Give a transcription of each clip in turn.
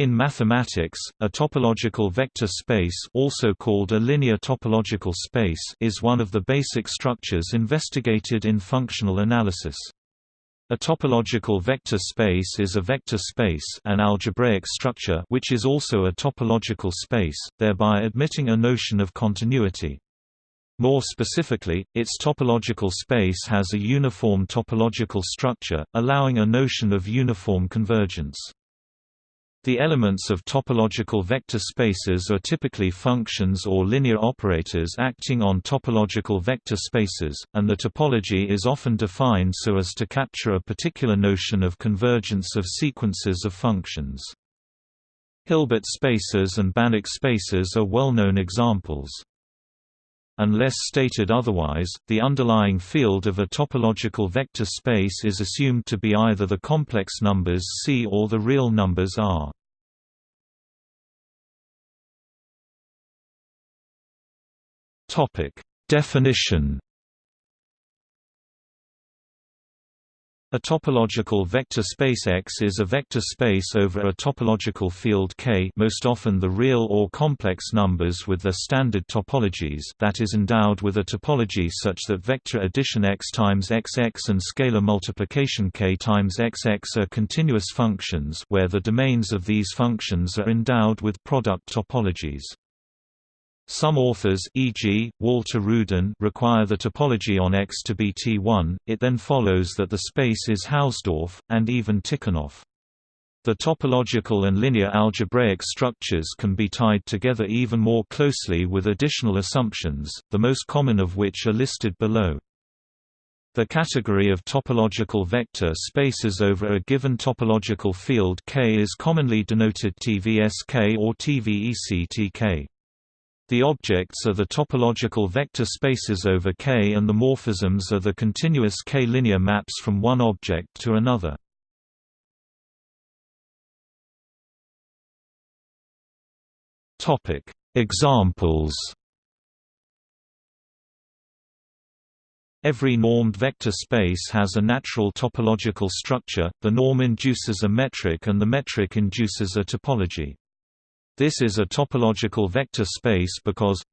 In mathematics, a topological vector space also called a linear topological space is one of the basic structures investigated in functional analysis. A topological vector space is a vector space an algebraic structure which is also a topological space, thereby admitting a notion of continuity. More specifically, its topological space has a uniform topological structure, allowing a notion of uniform convergence. The elements of topological vector spaces are typically functions or linear operators acting on topological vector spaces, and the topology is often defined so as to capture a particular notion of convergence of sequences of functions. Hilbert spaces and Banach spaces are well-known examples. Unless stated otherwise, the underlying field of a topological vector space is assumed to be either the complex numbers C or the real numbers R. Definition A topological vector space X is a vector space over a topological field K most often the real or complex numbers with their standard topologies that is endowed with a topology such that vector addition X times XX and scalar multiplication K times XX are continuous functions where the domains of these functions are endowed with product topologies. Some authors e.g., Walter Rudin require the topology on X to be T1, it then follows that the space is Hausdorff, and even Tikhonov. The topological and linear algebraic structures can be tied together even more closely with additional assumptions, the most common of which are listed below. The category of topological vector spaces over a given topological field K is commonly denoted TVSK or TVECTK. The objects are the topological vector spaces over K and the morphisms are the continuous K-linear maps from one object to another. Examples Every normed vector space has a natural topological structure, the norm induces a metric and the metric induces a topology. This is a topological vector space because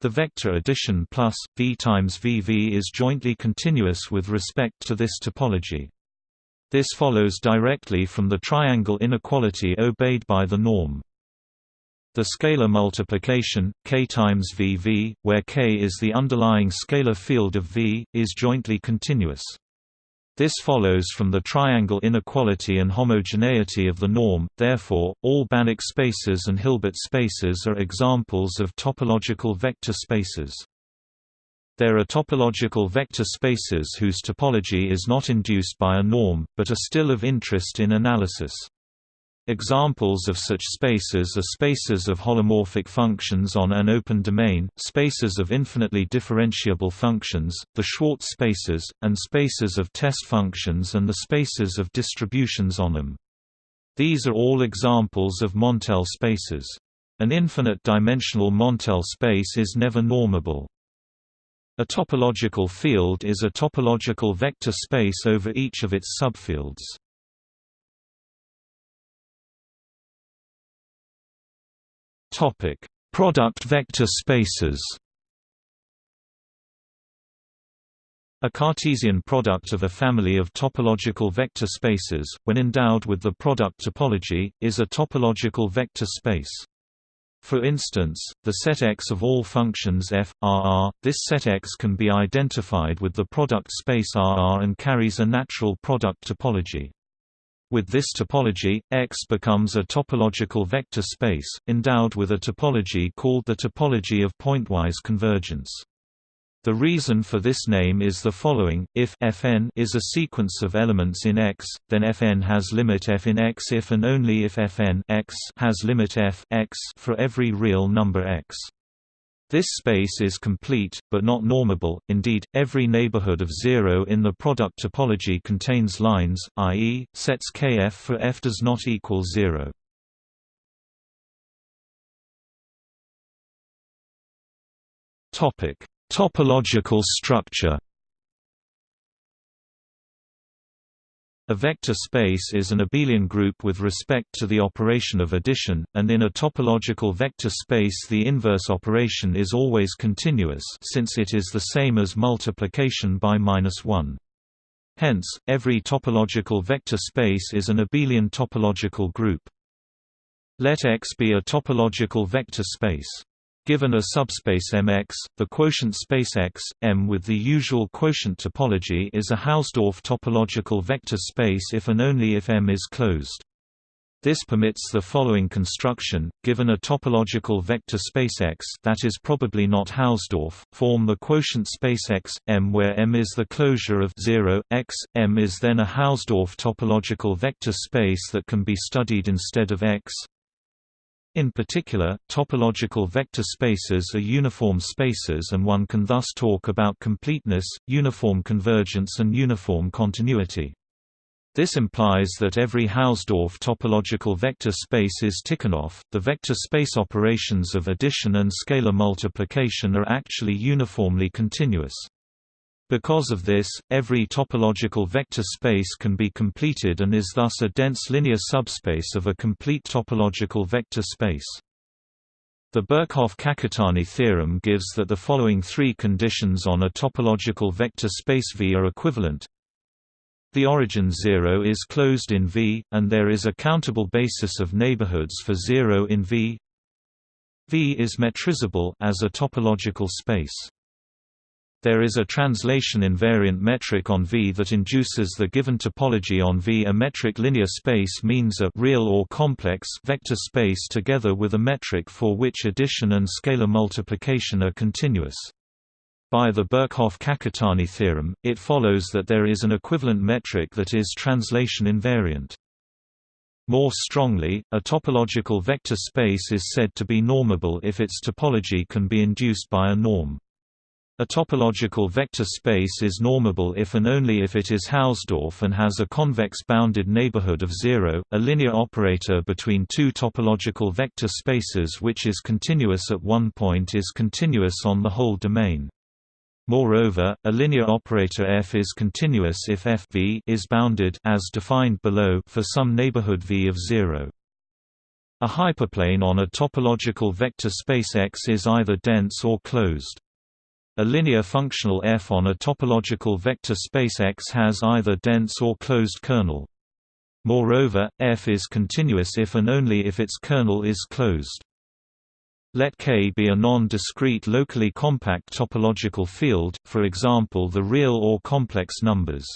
the vector addition plus v times vv is jointly continuous with respect to this topology. This follows directly from the triangle inequality obeyed by the norm. The scalar multiplication, k times vv, where k is the underlying scalar field of V, is jointly continuous. This follows from the triangle inequality and homogeneity of the norm, therefore, all Banach spaces and Hilbert spaces are examples of topological vector spaces. There are topological vector spaces whose topology is not induced by a norm, but are still of interest in analysis. Examples of such spaces are spaces of holomorphic functions on an open domain, spaces of infinitely differentiable functions, the Schwartz spaces, and spaces of test functions and the spaces of distributions on them. These are all examples of Montel spaces. An infinite-dimensional Montel space is never normable. A topological field is a topological vector space over each of its subfields. Topic: Product vector spaces. A Cartesian product of a family of topological vector spaces, when endowed with the product topology, is a topological vector space. For instance, the set X of all functions f, R, this set X can be identified with the product space RR and carries a natural product topology. With this topology, X becomes a topological vector space, endowed with a topology called the topology of pointwise convergence. The reason for this name is the following, if Fn is a sequence of elements in X, then Fn has limit f in X if and only if Fn X has limit f X for every real number X. This space is complete, but not normable, indeed, every neighborhood of zero in the product topology contains lines, i.e., sets kf for f does not equal zero. Topological structure A vector space is an abelian group with respect to the operation of addition, and in a topological vector space the inverse operation is always continuous since it is the same as multiplication by minus 1. Hence, every topological vector space is an abelian topological group. Let X be a topological vector space. Given a subspace Mx, the quotient space X, M with the usual quotient topology is a Hausdorff topological vector space if and only if M is closed. This permits the following construction, given a topological vector space X that is probably not Hausdorff, form the quotient space X, M where M is the closure of 0, X, M is then a Hausdorff topological vector space that can be studied instead of X, in particular, topological vector spaces are uniform spaces and one can thus talk about completeness, uniform convergence and uniform continuity. This implies that every Hausdorff topological vector space is Tikhonov. The vector space operations of addition and scalar multiplication are actually uniformly continuous. Because of this, every topological vector space can be completed and is thus a dense linear subspace of a complete topological vector space. The Birkhoff-Kakutani theorem gives that the following three conditions on a topological vector space V are equivalent. The origin 0 is closed in V, and there is a countable basis of neighborhoods for 0 in V. V is metrizable as a topological space. There is a translation invariant metric on V that induces the given topology on V. A metric linear space means a real or complex vector space together with a metric for which addition and scalar multiplication are continuous. By the Birkhoff-Kakutani theorem, it follows that there is an equivalent metric that is translation invariant. More strongly, a topological vector space is said to be normable if its topology can be induced by a norm. A topological vector space is normable if and only if it is Hausdorff and has a convex bounded neighborhood of zero, a linear operator between two topological vector spaces which is continuous at one point is continuous on the whole domain. Moreover, a linear operator f is continuous if f v is bounded as defined below for some neighborhood v of 0. A hyperplane on a topological vector space X is either dense or closed. A linear functional f on a topological vector space X has either dense or closed kernel. Moreover, f is continuous if and only if its kernel is closed. Let K be a non-discrete locally compact topological field, for example the real or complex numbers.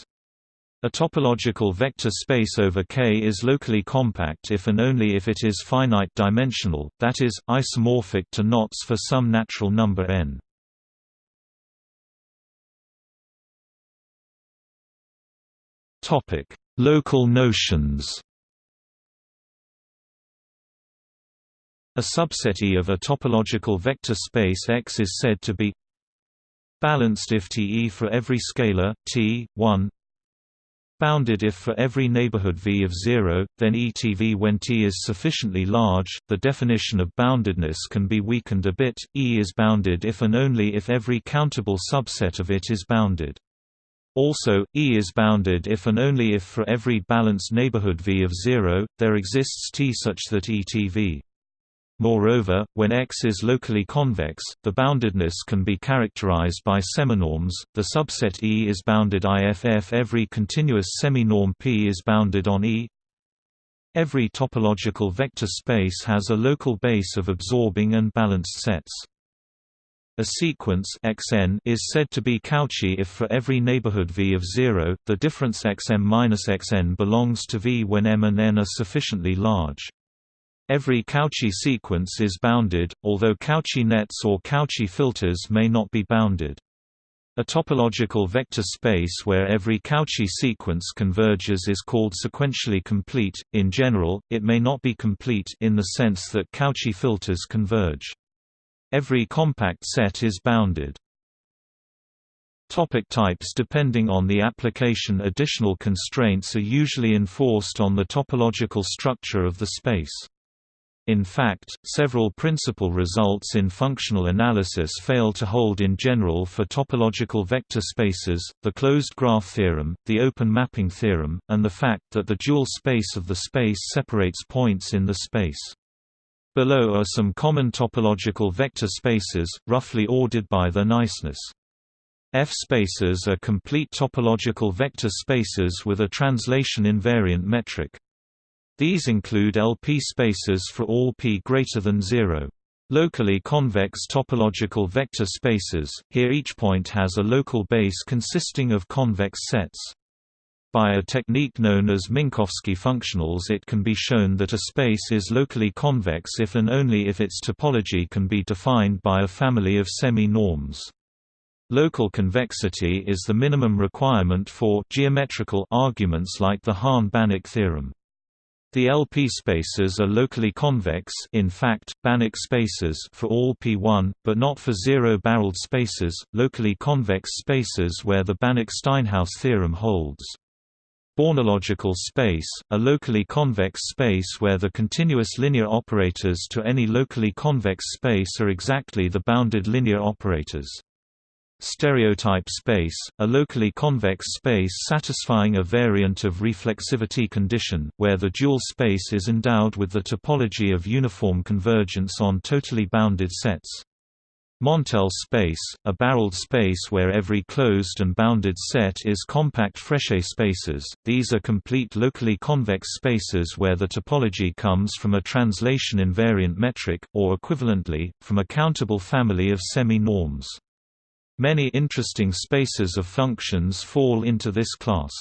A topological vector space over K is locally compact if and only if it is finite dimensional, that is, isomorphic to knots for some natural number n. Local notions. A subset E of a topological vector space X is said to be balanced if T E for every scalar T 1 bounded if for every neighborhood V of 0, then ETV when T is sufficiently large. The definition of boundedness can be weakened a bit. E is bounded if and only if every countable subset of it is bounded. Also, E is bounded if and only if for every balanced neighborhood V of 0, there exists T such that ETV. Moreover, when X is locally convex, the boundedness can be characterized by seminorms. The subset E is bounded IFF every continuous seminorm P is bounded on E. Every topological vector space has a local base of absorbing and balanced sets. A sequence xn is said to be Cauchy if for every neighborhood V of 0, the difference xm minus xn belongs to V when m and n are sufficiently large. Every Cauchy sequence is bounded, although Cauchy nets or Cauchy filters may not be bounded. A topological vector space where every Cauchy sequence converges is called sequentially complete. In general, it may not be complete in the sense that Cauchy filters converge. Every compact set is bounded. Topic types Depending on the application additional constraints are usually enforced on the topological structure of the space. In fact, several principal results in functional analysis fail to hold in general for topological vector spaces, the closed graph theorem, the open mapping theorem, and the fact that the dual space of the space separates points in the space. Below are some common topological vector spaces, roughly ordered by their niceness. F-spaces are complete topological vector spaces with a translation invariant metric. These include LP spaces for all p greater than 0. Locally convex topological vector spaces, here each point has a local base consisting of convex sets. By a technique known as Minkowski functionals it can be shown that a space is locally convex if and only if its topology can be defined by a family of semi-norms. Local convexity is the minimum requirement for geometrical arguments like the Hahn-Banach theorem. The LP spaces are locally convex in fact, Banach spaces for all P1, but not for zero-barreled spaces, locally convex spaces where the Banach-Steinhaus theorem holds. Bornological space, a locally convex space where the continuous linear operators to any locally convex space are exactly the bounded linear operators. Stereotype space, a locally convex space satisfying a variant of reflexivity condition, where the dual space is endowed with the topology of uniform convergence on totally bounded sets. Montel space, a barreled space where every closed and bounded set is compact Frechet spaces, these are complete locally convex spaces where the topology comes from a translation invariant metric, or equivalently, from a countable family of semi-norms. Many interesting spaces of functions fall into this class.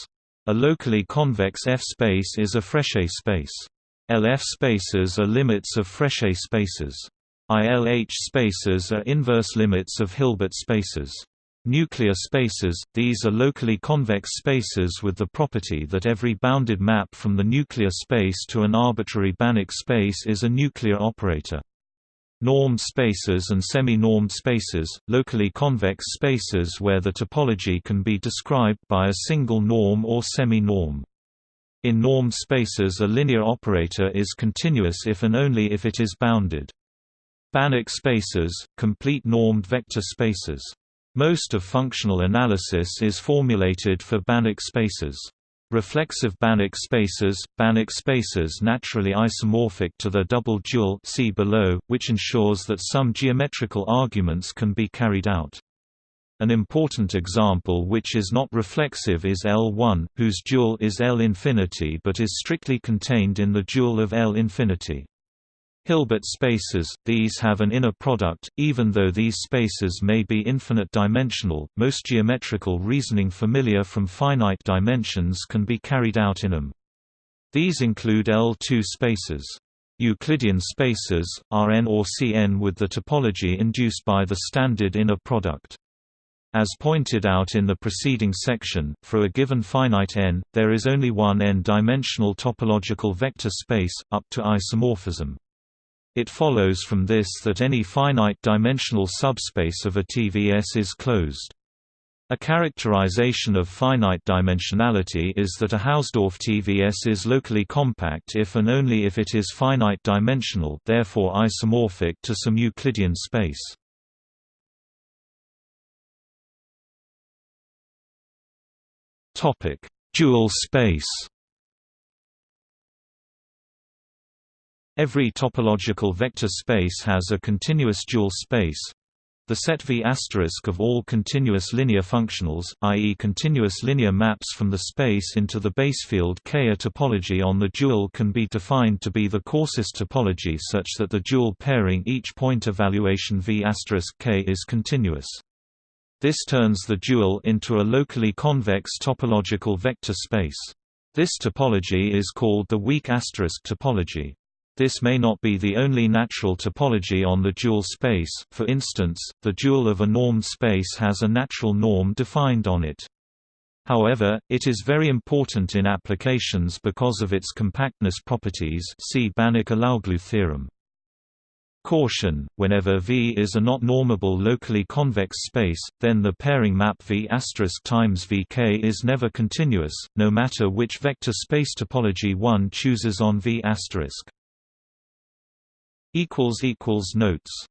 A locally convex F-space is a Frechet space. LF spaces are limits of Frechet spaces. ILH spaces are inverse limits of Hilbert spaces. Nuclear spaces, these are locally convex spaces with the property that every bounded map from the nuclear space to an arbitrary Banach space is a nuclear operator. Normed spaces and semi-normed spaces, locally convex spaces where the topology can be described by a single norm or semi-norm. In normed spaces a linear operator is continuous if and only if it is bounded. Banach spaces, complete normed vector spaces. Most of functional analysis is formulated for Banach spaces. Reflexive Banach spaces, Banach spaces naturally isomorphic to the double dual see below, which ensures that some geometrical arguments can be carried out. An important example which is not reflexive is L1, whose dual is L infinity but is strictly contained in the dual of L infinity. Hilbert spaces, these have an inner product, even though these spaces may be infinite-dimensional, most geometrical reasoning familiar from finite dimensions can be carried out in them. These include L2 spaces. Euclidean spaces, Rn or Cn with the topology induced by the standard inner product. As pointed out in the preceding section, for a given finite n, there is only one n-dimensional topological vector space, up to isomorphism. It follows from this that any finite-dimensional subspace of a TVS is closed. A characterization of finite dimensionality is that a Hausdorff TVS is locally compact if and only if it is finite dimensional therefore isomorphic to some Euclidean space. Dual space Every topological vector space has a continuous dual space. The set V** of all continuous linear functionals, i.e. continuous linear maps from the space into the basefield K. A topology on the dual can be defined to be the coarsest topology such that the dual pairing each point evaluation V** K is continuous. This turns the dual into a locally convex topological vector space. This topology is called the weak asterisk topology. This may not be the only natural topology on the dual space, for instance, the dual of a normed space has a natural norm defined on it. However, it is very important in applications because of its compactness properties see Banach-Alaoglu theorem. Caution: Whenever V is a not normable locally convex space, then the pairing map V times Vk is never continuous, no matter which vector space topology one chooses on V Notes